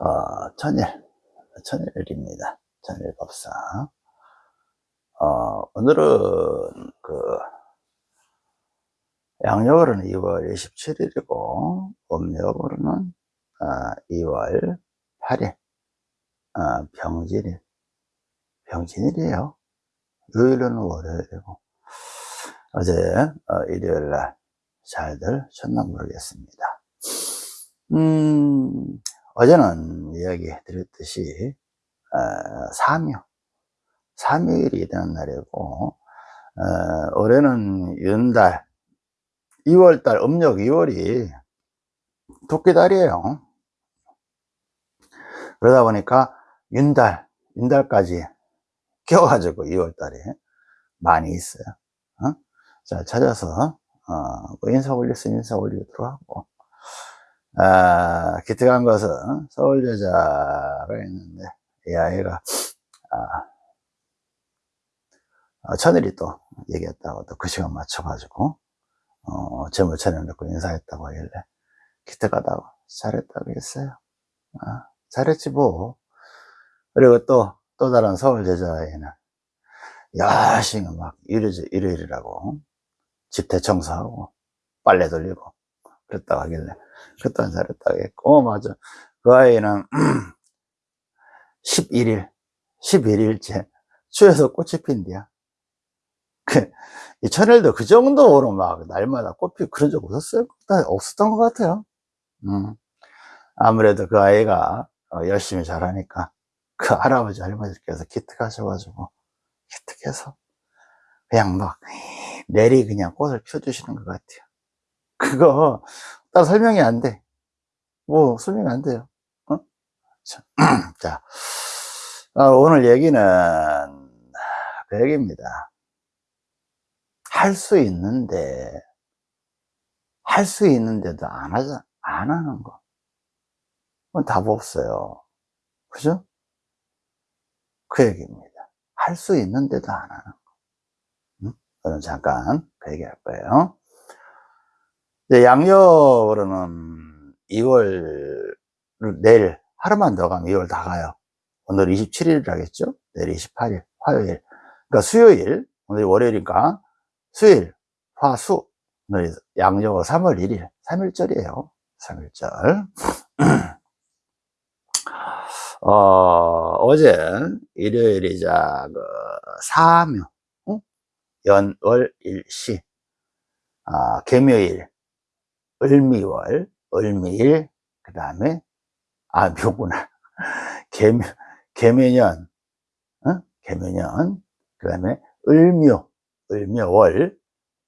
어, 천일, 천일입니다. 천일법사. 어, 오늘은 그, 양력으로는 2월 27일이고, 음력으로는 어, 2월 8일, 어, 병진일. 병진일이에요. 요일은 월요일이고, 어제 어, 일요일날 잘들 셨나 모르겠습니다. 음, 어제는 이야기 드렸듯이 어, 삼유 삼유일이 되는 날이고 어, 올해는 윤달 2월달 음력 2월이 토끼달이에요. 그러다 보니까 윤달 윤달까지 껴가지고 2월달에 많이 있어요. 어? 자 찾아서 어, 뭐 인사 올릴 수 인사 올리도록 하고 아, 기특한 것은 서울 여자가 있는데 이 아이가 아, 어, 천일이 또 얘기했다고 또 그 시간 맞춰가지고 어, 제물 차려놓고 인사했다고 하길래 기특하다고 잘했다고 했어요. 아, 잘했지 뭐. 그리고 또 또 다른 서울 여자아이는 열심히 막 일요일, 일요일이라고 집 대 청소하고 빨래 돌리고 그랬다고 하길래 그것도 잘했다고 했고. 어, 맞아. 그 아이는 11일 11일째 추에서 꽃이 핀디야. 그, 이 천일도 그 정도로 막 날마다 꽃피 그런 적 없었어요? 없었던 것 같아요. 음. 아무래도 그 아이가 어, 열심히 잘하니까 그 할아버지 할머니께서 기특하셔가지고 기특해서 그냥 막 내리 그냥 꽃을 펴주시는 것 같아요 그거 따로 설명이 안 돼. 뭐 설명이 안 돼요. 어? 자, 어, 오늘 얘기는 그 얘기입니다. 할 수 있는데 할 수 있는데도 안 하자 안 하는 거. 그건 답 없어요. 그죠? 그 얘기입니다. 할 수 있는데도 안 하는 거. 응? 오늘 잠깐 그 얘기 할 거예요. 양력으로는 2월 내일 하루만 더 가면 2월 다 가요. 오늘 27일이라겠죠? 내일 28일 화요일. 그러니까 수요일 오늘 월요일이니까 수요일 화수. 오늘 양력으로 3월 1일 3일절이에요. 3일절. 어, 어제 일요일이자 그 사묘 응? 연월일시. 아, 개묘일 을미월, 을미일, 그 다음에, 아, 묘구나. 개묘, 개묘년, 어? 개묘년, 그 다음에 을묘, 을묘월,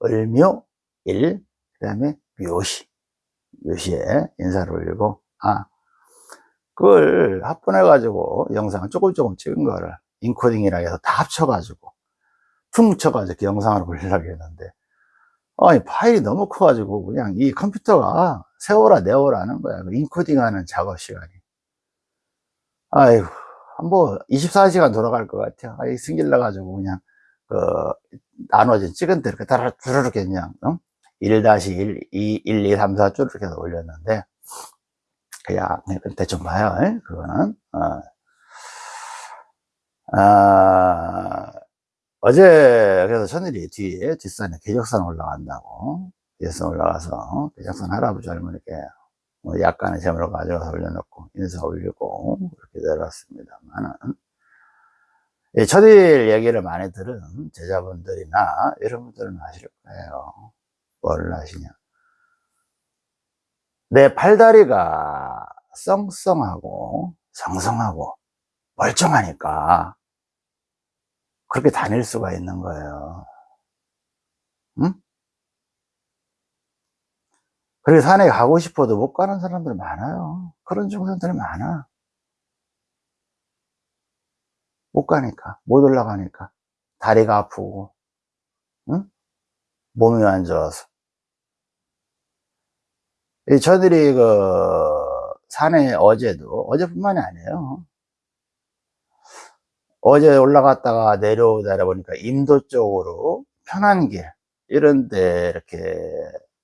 을묘일, 그 다음에 묘시, 묘시에 인사를 올리고, 아, 그걸 합분해가지고 영상을 조금 조금 찍은 거를 인코딩이라 해서 다 합쳐가지고, 퉁쳐가지고 그 영상을 올리려고 했는데, 아니 파일이 너무 커가지고 그냥 이 컴퓨터가 세워라 내워라 하는 거야. 그 인코딩 하는 작업 시간이. 아이고 뭐 24시간 돌아갈 것 같아요. 아이 승질 나 가지고 그냥 그 나눠진 찍은 대로 다르 주르륵 그냥 어? 1-1, 2, 1, 2, 3, 4 쭈르륵 해서 올렸는데 그냥 대충 봐요. 그거는. 어. 아, 어제 그래서 천일이 뒤에 뒷산에 계적산 올라간다고. 계적산 올라가서 계적산 할아버지 할머니께 뭐 약간의 재물을 가져가서 올려놓고 인사 올리고 그렇게 내려왔습니다만은. 천일 얘기를 많이 들은 제자분들이나 여러분들은 아실 거예요. 뭘 아시냐. 내 팔다리가 썽썽하고 성성하고 멀쩡하니까 그렇게 다닐 수가 있는 거예요. 응? 그래서 산에 가고 싶어도 못 가는 사람들 많아요. 그런 중생들이 많아. 못 가니까, 못 올라가니까. 다리가 아프고, 응? 몸이 안 좋아서. 저들이 그, 산에 어제도, 어제뿐만이 아니에요. 어제 올라갔다가 내려오다 보니까 임도 쪽으로 편한 길 이런 데 이렇게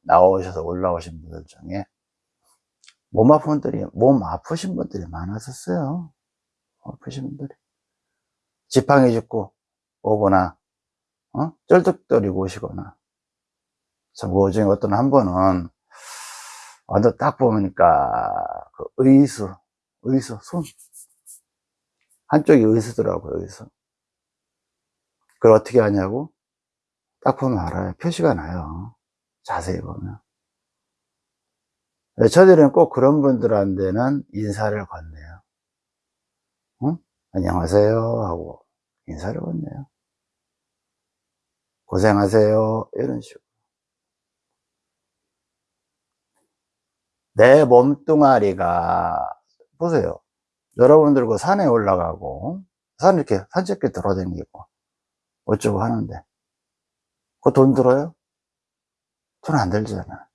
나오셔서 올라오신 분들 중에 몸 아픈 분들이, 몸 아프신 분들이 많았었어요. 아프신 분들이. 지팡이 짚고 오거나, 어? 쩔뚝거리고 오시거나. 참, 그 중에 어떤 한 번은, 완전 딱 보니까, 그 의수, 의수, 손. 한쪽이 의수더라고요, 의수. 그걸 어떻게 하냐고? 딱 보면 알아요. 표시가 나요. 자세히 보면. 저들은 꼭 그런 분들한테는 인사를 건네요. 응? 안녕하세요 하고 인사를 건네요. 고생하세요 이런 식으로. 내 몸뚱아리가 보세요. 여러분들 그 산에 올라가고 산 이렇게 산책길 돌아다니고 어쩌고 하는데 그돈 들어요? 돈 안 들잖아.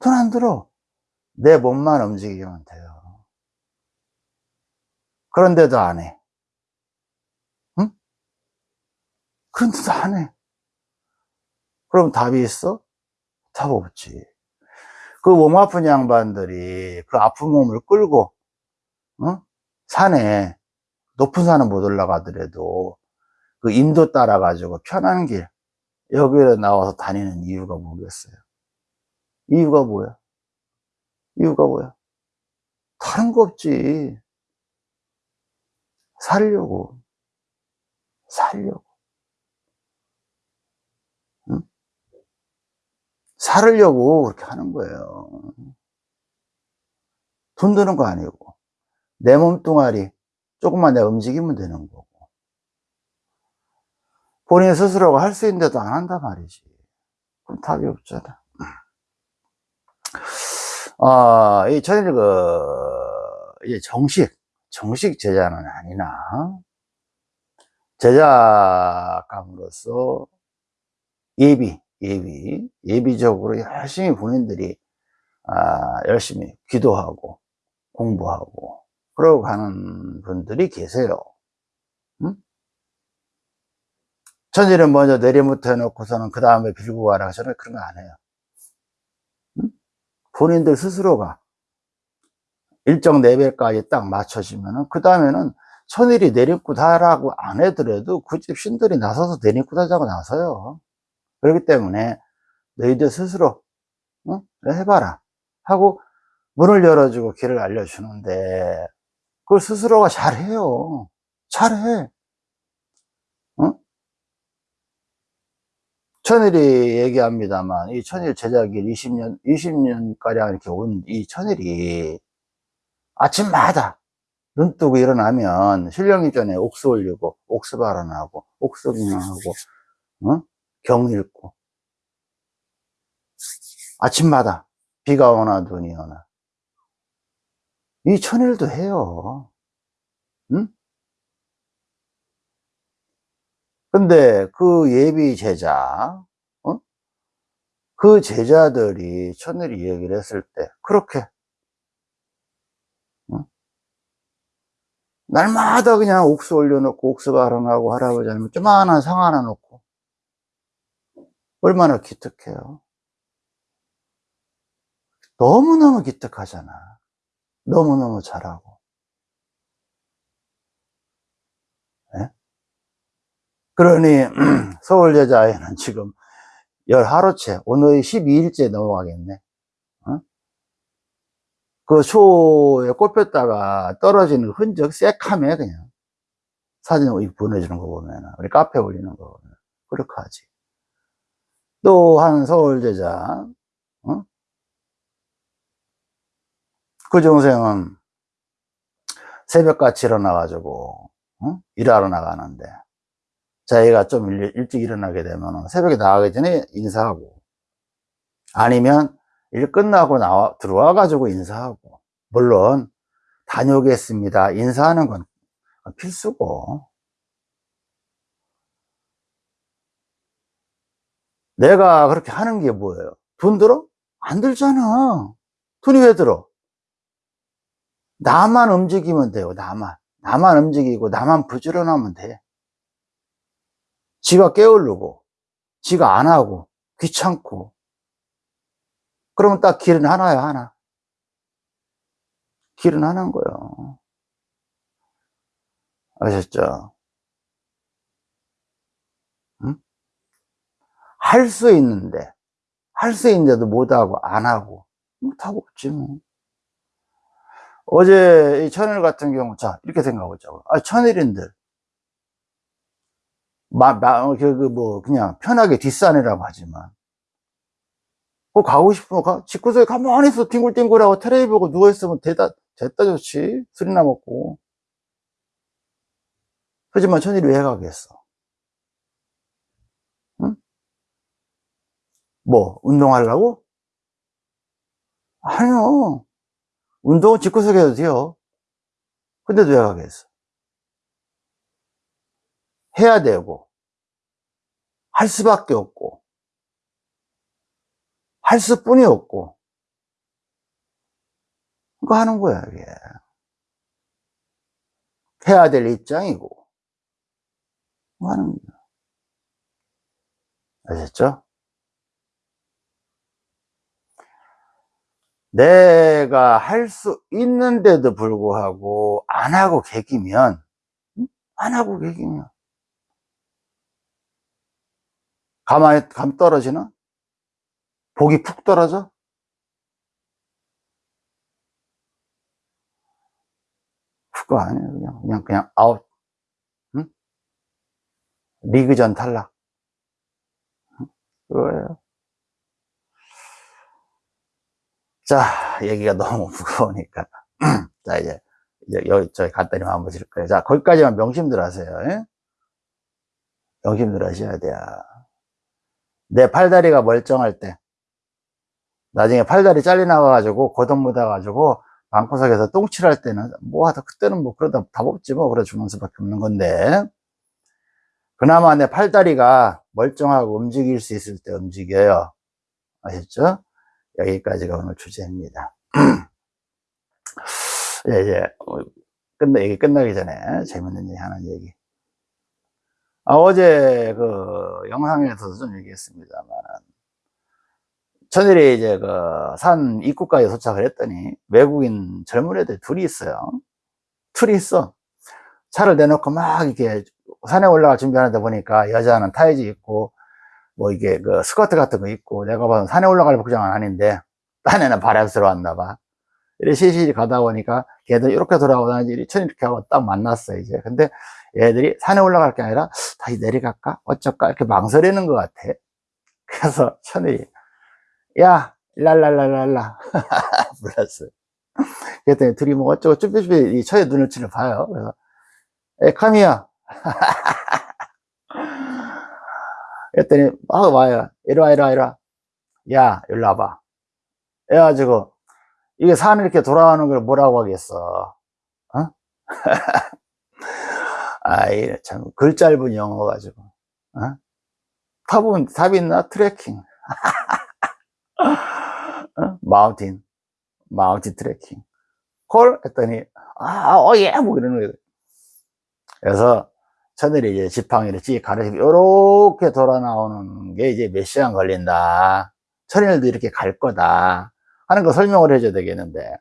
돈 안 들어. 내 몸만 움직이면 돼요. 그런데도 안 해. 응? 그런데도 안 해. 그럼 답이 있어? 답 없지. 그 몸 아픈 양반들이 그 아픈 몸을 끌고, 어? 산에, 높은 산은 못 올라가더라도 그 인도 따라 가지고 편한 길, 여기에 나와서 다니는 이유가 뭐겠어요? 이유가 뭐야? 이유가 뭐야? 다른 거 없지. 살려고. 살려고. 응? 살으려고 그렇게 하는 거예요. 돈 드는 거 아니고. 내 몸뚱아리 조금만 내가 움직이면 되는 거고. 본인 스스로가 할 수 있는데도 안 한단 말이지. 그럼 답이 없잖아. 아, 이, 저는 그, 이제 정식, 정식 제자는 아니나, 제자감으로서 예비, 예비, 예비적으로 열심히 본인들이, 아, 열심히 기도하고, 공부하고, 그러고 가는 분들이 계세요. 응? 천일은 먼저 내리부터 해놓고서는 그 다음에 빌고 가라. 저는 그런 거 안 해요. 응? 본인들 스스로가 일정 레벨까지 딱 맞춰지면은, 그 다음에는 천일이 내리고다라고 안 해더라도 그집 신들이 나서서 내리고다자고 나서요. 그렇기 때문에 너희들 스스로, 응? 해봐라. 하고 문을 열어주고 길을 알려주는데, 그걸 스스로가 잘해요. 잘해. 응? 천일이 얘기합니다만, 이 천일 제자길 20년, 20년가량 이렇게 온 이 천일이 아침마다 눈 뜨고 일어나면 신령이 전에 옥수 올리고, 옥수 발언하고, 옥수 기능하고, 어? 경 읽고. 아침마다 비가 오나 눈이 오나. 이 천일도 해요. 응? 근데 그 예비 제자, 어? 그 제자들이 천일이 얘기를 했을 때, 그렇게, 어? 날마다 그냥 옥수 올려놓고, 옥수 발언하고, 할아버지 아니면 조만한 상 하나 놓고, 얼마나 기특해요. 너무너무 기특하잖아. 너무너무 잘하고. 네? 그러니 서울여자에는 지금 열 하루째, 오늘 12일째 넘어가겠네. 어? 그 초에 꼽혔다가 떨어지는 흔적 새카매 그냥. 사진 보내주는 거 보면, 우리 카페 올리는 거 보면. 그렇게 하지. 또 한 서울제자, 어? 그 동생은 새벽같이 일어나가지고, 어? 일하러 나가는데, 자기가 좀 일, 일찍 일어나게 되면 새벽에 나가기 전에 인사하고, 아니면 일 끝나고 나와, 들어와 가지고 인사하고, 물론, 다녀오겠습니다. 인사하는 건 필수고, 내가 그렇게 하는 게 뭐예요? 돈 들어? 안 들잖아. 돈이 왜 들어? 나만 움직이면 돼요, 나만. 나만 움직이고, 나만 부지런하면 돼. 지가 깨우르고, 지가 안 하고, 귀찮고. 그러면 딱 길은 하나야, 하나. 길은 하나인 거예요. 아셨죠? 응? 할 수 있는데, 할 수 있는데도 못하고, 안 하고, 못하고 없지, 뭐. 어제 이 천일 같은 경우, 자, 이렇게 생각해보자고. 아, 천일인들. 마, 마, 그, 그냥 편하게 뒷산이라고 하지만. 뭐, 가고 싶으면 가, 집구석에 가만히 있어. 뒹굴뒹굴하고 테레비 보고 누워 있으면 됐다, 됐다 좋지. 술이나 먹고. 하지만 천일이 왜 가겠어? 응? 뭐, 운동하려고? 아니요. 운동은 집구석에 해도 돼요. 근데도 왜 가겠어? 해야 되고, 할 수밖에 없고, 할 수뿐이 없고, 그거 하는 거야, 이게. 해야 될 입장이고, 뭐 하는 거야. 아셨죠? 내가 할 수 있는데도 불구하고 안 하고 개기면 안 하고 개기면. 가만히 감 떨어지나? 복이 푹 떨어져? 그거 아니에요 그냥. 그냥 그냥 아웃. 응? 리그전 탈락. 그거예요 자, 얘기가 너무 무거우니까. 자, 이제, 여기, 저희 간단히 마무리 질 거예요. 자, 거기까지만 명심들 하세요. 예? 명심들 하셔야 돼요. 내 팔다리가 멀쩡할 때, 나중에 팔다리 잘려나가가지고, 고동 묻어가지고, 방구석에서 똥칠할 때는, 뭐 하다, 그때는 뭐, 그러다 답 없지 뭐, 그래 주는 수밖에 없는 건데, 그나마 내 팔다리가 멀쩡하고 움직일 수 있을 때 움직여요. 아셨죠? 여기까지가 오늘 주제입니다. 예, 이제, 끝나, 얘기 끝나기 전에 재밌는 얘기 하나 얘기. 아, 어제 그 영상에서도 좀 얘기했습니다만, 천일이 이제 그 산 입구까지 도착을 했더니 외국인 젊은 애들 둘이 있어요. 둘이 있어. 차를 내놓고 막 이렇게 산에 올라갈 준비하는데 보니까 여자는 타이즈 입고 뭐 이게 그 스커트 같은 거 입고 내가 봐도 산에 올라갈 복장은 아닌데 딴 애는 바람스러웠나 봐. 이렇게 시시히 가다 보니까 걔들 이렇게 돌아오다니 천 이렇게 하고 딱 만났어 이제. 근데 얘들이 산에 올라갈 게 아니라 다시 내려갈까? 어쩔까? 이렇게 망설이는 것 같아. 그래서 천이 야 랄랄랄랄라 불렀어요. 그랬더니 둘이 뭐 어쩌고 쭈삐쭈삐 이 천의 눈을 치를 봐요. 그래서 에 카미야 그랬더니 막 와요. 이리와, 이리와, 이리와. 야, 일로 와봐. 그래가지고, 이게 산을 이렇게 돌아가는 걸 뭐라고 하겠어. 어? 아이, 참, 글 짧은 영어 가지고. 어? 답은, 답 있나? 트레킹. 어? 마운틴. 마운틴 트레킹. 콜? 했더니, 아, 어, 예! 뭐 이러는 거예요. 그래서, 천일이 이제 지팡이를 찍 가르치고 이렇게 돌아 나오는 게 이제 몇 시간 걸린다. 천일도 이렇게 갈 거다. 하는 거 설명을 해줘야 되겠는데.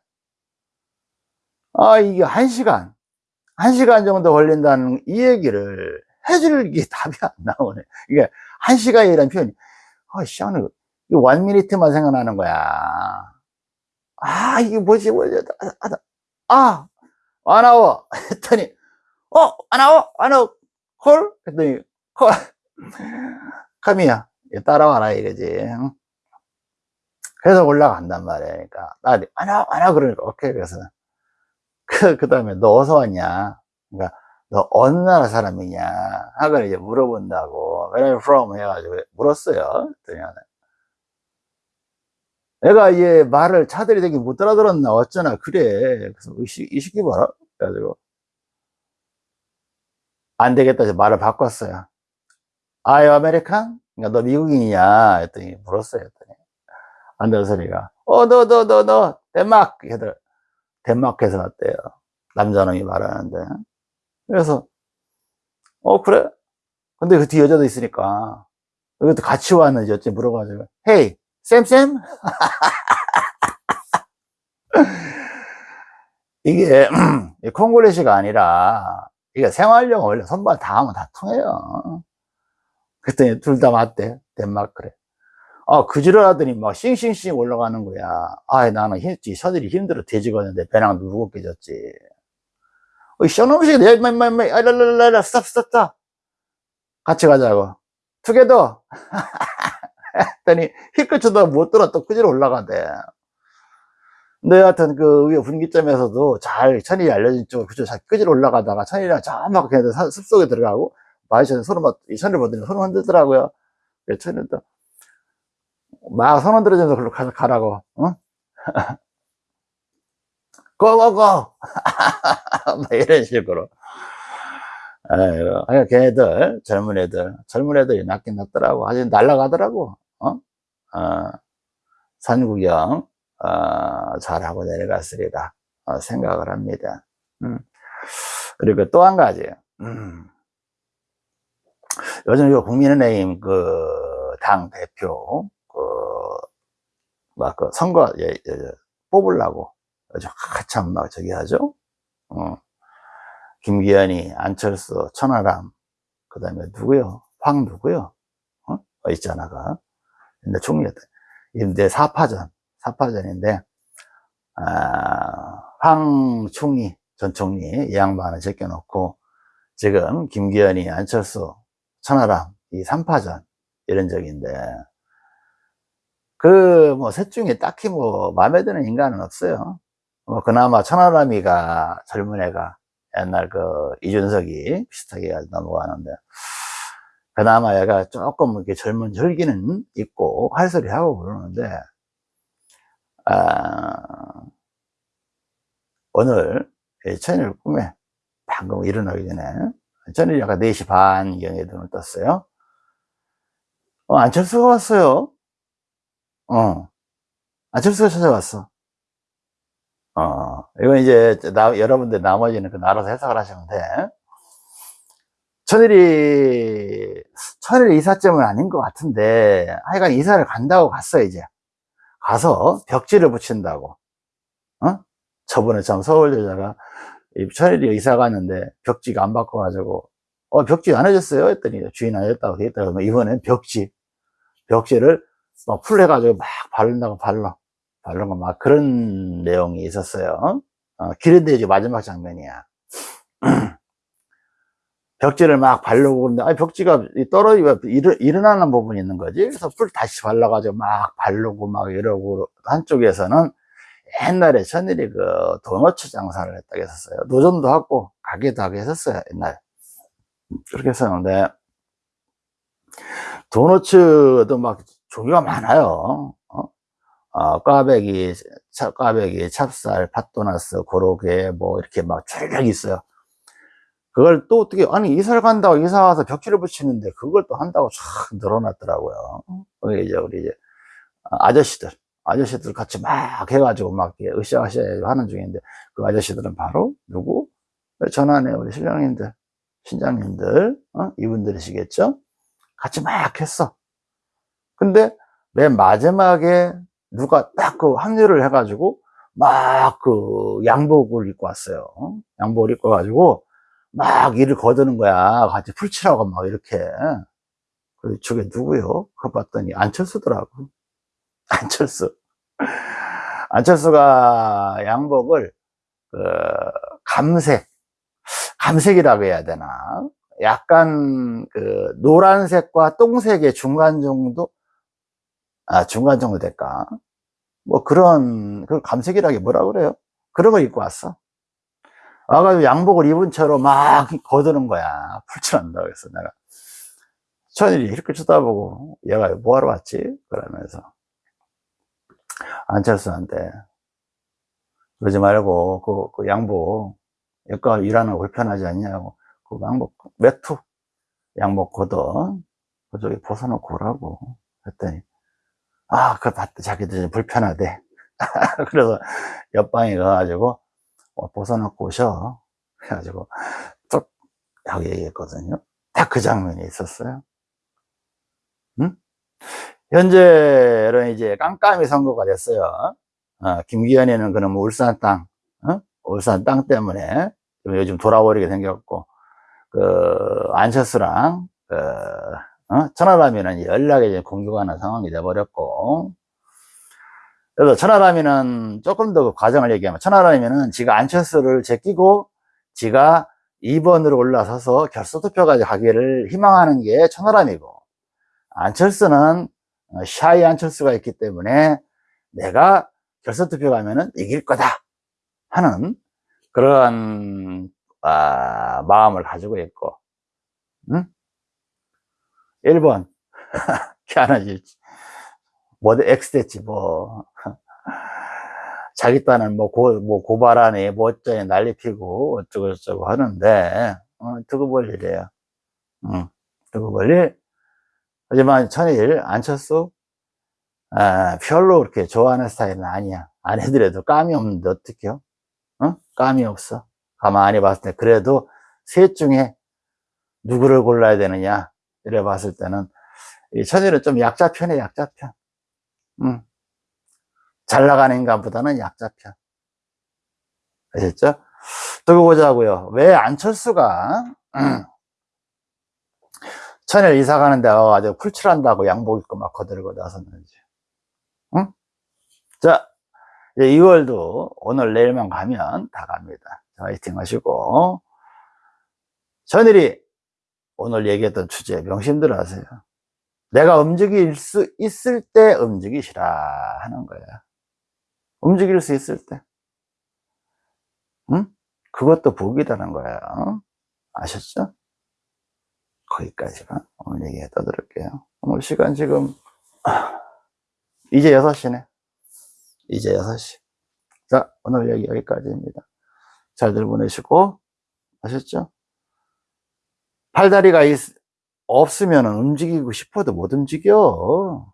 아, 이게 한 시간, 한 시간 정도 걸린다는 이 얘기를 해줄 게 답이 안 나오네. 이게 한 시간이라는 표현이, 아, 시간을, 이 원미니트만 생각나는 거야. 아, 이게 뭐지, 뭐지, 아, 아, 안 나와. 했더니, 어, 안 나와, 안 나와. 콜? 그랬더니, 콜. 카미야, 따라와라, 이거지. 그래서 올라간단 말이야. 그러니까, 딸이, 안 와, 그러니까, 오케이. 그래서, 그, 그 다음에, 너 어디서 왔냐? 그러니까, 너 어느 나라 사람이냐? 하고 이제 물어본다고. Where are you from? 해가지고 물었어요. 그랬더니, 내가 이제 말을 쟤들이 되게 못 알아들었나, 어쩌나, 그래. 그래서, 이, 시, 이 시키 봐라. 그래가지고, 안 되겠다 해서 말을 바꿨어요. Are you American? 그러니까 너 미국인이냐? 했더니 물었어요. 했더니. 안 되는 소리가. 어, 너, 너, 너, 너, 덴마크. 걔들, 덴마크에서 왔대요. 남자놈이 말하는데. 그래서, 어, 그래? 근데 그 뒤 여자도 있으니까. 이것도 같이 왔는지 어찌 물어가지고. 헤이, 쌤쌤? 이게 이 콩글리시가 아니라 이게 생활용 원래 손발 다 하면 다 통해요. 그랬더니 둘 다 맞대 덴마크래. 아 그지랄하더니 막 싱싱싱 올라가는 거야. 아 나는 힘, 서들이 힘들어 돼지겠는데 배낭 무겁게 졌지. 어, 쇼놈식 내맘맘맘 아랄랄랄라 스탑 스탑 스탑 같이 가자고 투게더 했더니 힐끗 쳐다 못 들어 또 그지로 올라가대. 근데 하여튼 그 위에 분기점에서도 잘 천일이 알려진 쪽으로 그저 잘 끄질 올라가다가 천일이랑 저막 그냥 산- 숲속에 들어가고 마이션에 손을 막, 이 천일 보더니 손을 흔들더라고요. 그래서 천일도 막손 흔들어주면서 글로 가, 가라고, 응? 고고고! 막 이런 식으로. 아이고, 아니, 걔네들, 젊은 애들, 젊은 애들이 낫긴 낫더라고. 아주 날아가더라고, 어? 어, 산구경, 어, 잘하고 내려갔으리라 어, 생각을 합니다. 음. 그리고 또 한 가지, 음. 요즘 이 국민의힘 그 당 대표 그막그 선거 예, 예, 뽑으려고 아주 한참 막 저기 하죠. 어. 김기현이 안철수 천하람 그 다음에 누구요? 황 누구요? 어? 어, 있잖아가. 근데 총리였다. 이내 사파전 사파전인데 아, 황 총리 전 총리 이 양반을 제껴놓고 지금 김기현이 안철수 천하람 이 3파전 이런 적인데 그 뭐 셋 중에 딱히 뭐 마음에 드는 인간은 없어요. 뭐 그나마 천하람이가 젊은 애가 옛날 그 이준석이 비슷하게 넘어가는데 그나마 얘가 조금 이렇게 젊은 혈기는 있고 할 소리 하고 그러는데 아, 오늘 천일 꿈에 방금 일어나기 전에 천일이 아까 4시 반경에 눈을 떴어요 어, 안철수가 왔어요. 어, 안철수가 찾아왔어. 어, 이건 이제, 나, 여러분들 나머지는 그 알아서 해석을 하시면 돼. 천일이, 천일 이사점은 아닌 것 같은데, 하여간 이사를 간다고 갔어, 이제. 가서 벽지를 붙인다고. 어? 저번에 참 서울 여자가, 천일이 이사 갔는데, 벽지가 안 바꿔가지고, 어, 벽지 안 해줬어요? 했더니, 주인 안 해줬다고 돼 있다고. 이번엔 벽지. 벽지를 막 풀해가지고 막 바른다고 발라. 바른 거막 그런 내용이 있었어요. 어, 기른대지 마지막 장면이야. 벽지를 막 바르고 그러는데, 아 벽지가 떨어지고 일어, 일어나는 부분이 있는 거지. 그래서 풀 다시 발라가지고 막 바르고 막 이러고, 한쪽에서는 옛날에 천일이 그 도너츠 장사를 했다고 했었어요. 노점도 하고, 가게도 하고 했었어요, 옛날. 그렇게 했었는데, 도너츠도 막 종류가 많아요. 어? 어, 꽈배기, 차, 꽈배기, 찹쌀, 팥도나스, 고로케, 뭐, 이렇게 막쫙 있어요. 그걸 또 어떻게, 아니, 이사를 간다고 이사 와서 벽지를 붙이는데 그걸 또 한다고 쫙 늘어났더라고요. 거기 이제 우리 이제 아저씨들, 아저씨들 같이 막 해가지고 막 으쌰으쌰 하는 중인데 그 아저씨들은 바로 누구? 전안에 우리 신령님들, 신장님들, 어? 이분들이시겠죠? 같이 막 했어. 근데 맨 마지막에 누가 딱 그 합류를 해가지고 막 그 양복을 입고 왔어요. 양복을 입고 가지고 막 일을 거두는 거야. 같이 풀칠하고 막 이렇게. 그 저게 누구요? 그거 봤더니 안철수더라고. 안철수. 안철수가 양복을 그 감색, 감색이라고 해야 되나? 약간 그 노란색과 똥색의 중간 정도? 아, 중간 정도 될까? 뭐 그런, 그 감색이라기 뭐라 그래요? 그런 거 입고 왔어. 와가지고 양복을 입은 채로 막 거드는 거야. 풀칠한다. 그래서 내가. 천일이 이렇게 쳐다보고, 얘가 뭐하러 왔지? 그러면서. 안철수한테. 그러지 말고, 그, 그 양복, 여기가 일하는 거 불편하지 않냐고. 그 양복, 매투, 양복 걷어. 그쪽에 벗어놓고 오라고. 그랬더니, 아, 그거 봤다. 자기들 좀 불편하대. 그래서 옆방에 가가지고, 어, 벗어놓고 오셔. 그래가지고, 쭉 하고 얘기했거든요. 딱 그 장면이 있었어요. 응? 현재는 이제 깜깜이 선거가 됐어요. 어, 김기현이는 그럼 울산 땅, 어? 울산 땅 때문에 요즘 돌아버리게 생겼고, 그, 안철수랑, 그, 어? 천하람이는 연락이 공격하는 상황이 돼버렸고, 그래서 천하람이는 조금 더 그 과정을 얘기하면, 천하람이는 지가 안철수를 제끼고, 지가 2번으로 올라서서 결선투표까지 가기를 희망하는 게 천하람이고, 안철수는 어, 샤이 안철수가 있기 때문에 내가 결선투표 가면은 이길 거다 하는 그러한 아, 마음을 가지고 있고 응? 1번 걔 하나지 뭐 X 됐지 뭐 자기 딴은 뭐, 고, 뭐 고발하네 뭐 어쩌니 난리 피고 어쩌고 저쩌고 하는데 어, 두고 볼 일이에요 응. 두고 볼 일. 하지만 천일 안철수 아, 별로 그렇게 좋아하는 스타일은 아니야 안 해드려도 감이 없는데 어떡해요 어? 감이 없어 가만히 봤을 때 그래도 셋 중에 누구를 골라야 되느냐 이래 봤을 때는 이 천일은 좀 약자 편에 약자 편 음. 잘 나가는 인간보다는 약자 편. 아셨죠? 두고 보자고요. 왜 안철수가 음, 천일 이사 가는데 와가지고 풀칠한다고 양복 입고 막 거들고 나섰는지. 응? 자 이제 2월도 오늘 내일만 가면 다 갑니다. 화이팅 하시고. 천일이 오늘 얘기했던 주제 명심들 하세요. 내가 움직일 수 있을 때 움직이시라 하는 거예요 움직일 수 있을 때 응? 그것도 복이라는 거예요 아셨죠? 거기까지만 오늘 얘기 떠들을게요 오늘 시간 지금 이제 6시네 이제 6시 자 오늘 얘기 여기까지입니다 잘들 보내시고 아셨죠? 팔다리가 있, 없으면 움직이고 싶어도 못 움직여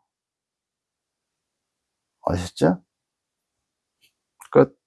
아셨죠? 끝